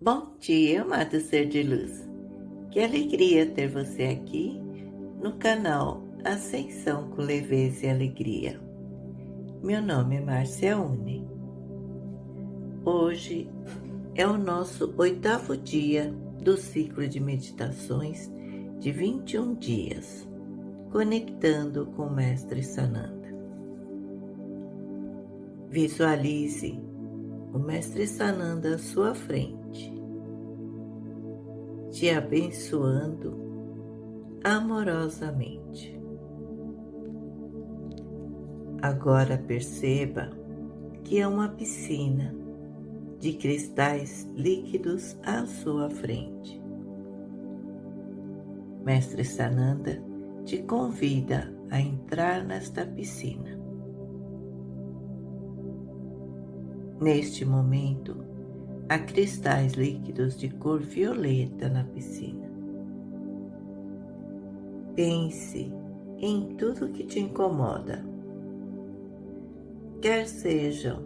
Bom dia, amado ser de luz. Que alegria ter você aqui no canal Ascensão com Leveza e Alegria. Meu nome é Márcia Une. Hoje é o nosso oitavo dia do ciclo de meditações de 21 dias, conectando com o Mestre Sananda. Visualize o Mestre Sananda à sua frente, te abençoando amorosamente. Agora perceba que é uma piscina de cristais líquidos à sua frente. Mestre Sananda te convida a entrar nesta piscina. Neste momento, há cristais líquidos de cor violeta na piscina. Pense em tudo que te incomoda, quer sejam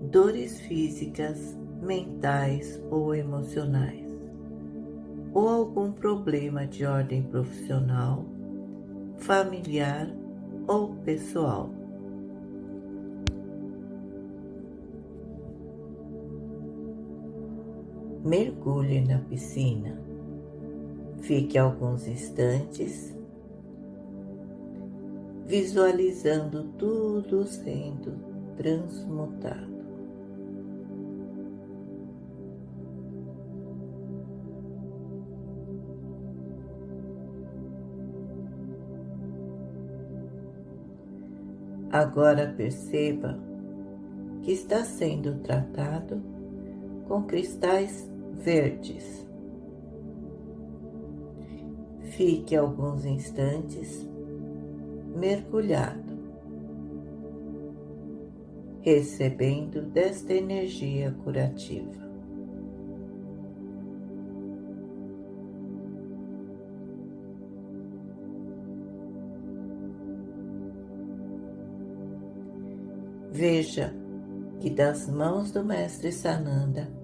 dores físicas, mentais ou emocionais, ou algum problema de ordem profissional, familiar ou pessoal. Mergulhe na piscina. Fique alguns instantes visualizando tudo sendo transmutado. Agora perceba que está sendo tratado com cristais verdes. Fique alguns instantes mergulhado, recebendo desta energia curativa. Veja que das mãos do Mestre Sananda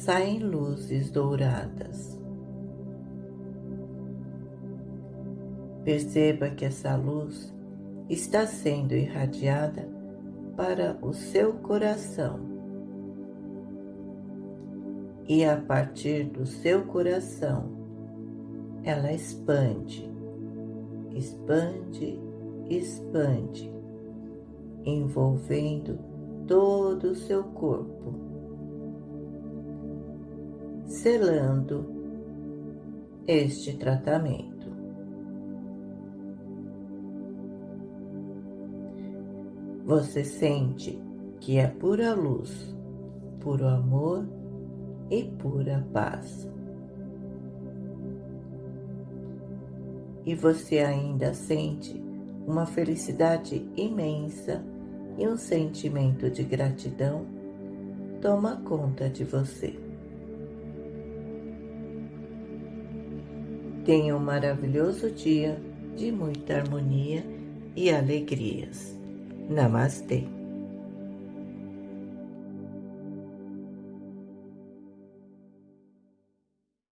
saem luzes douradas. Perceba que essa luz está sendo irradiada para o seu coração. E a partir do seu coração, ela expande, expande, expande, envolvendo todo o seu corpo selando este tratamento. Você sente que é pura luz, puro amor e pura paz. E você ainda sente uma felicidade imensa e um sentimento de gratidão toma conta de você. Tenha um maravilhoso dia de muita harmonia e alegrias. Namastê.